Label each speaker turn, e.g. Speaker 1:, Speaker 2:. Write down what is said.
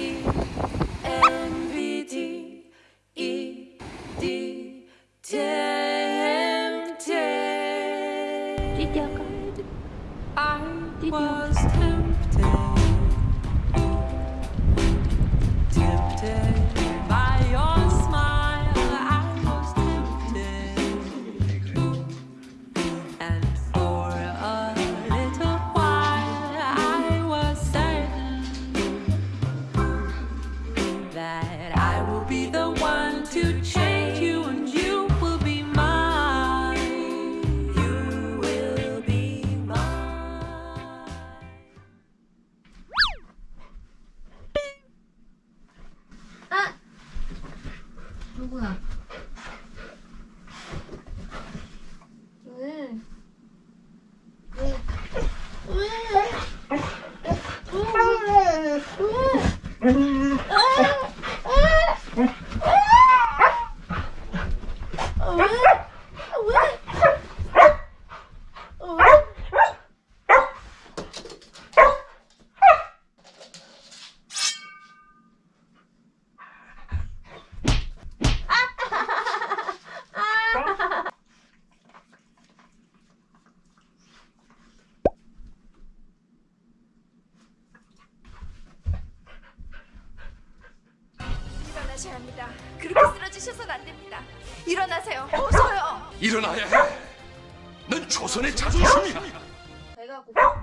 Speaker 1: I was tempted,
Speaker 2: 누구야? 왜? 왜? 왜?
Speaker 3: 일어나셔야 합니다. 그렇게 쓰러지셔서는 안 됩니다. 일어나세요. 어서요.
Speaker 4: 일어나야 해. 넌 조선의 자존심이야.
Speaker 2: 배가 고파.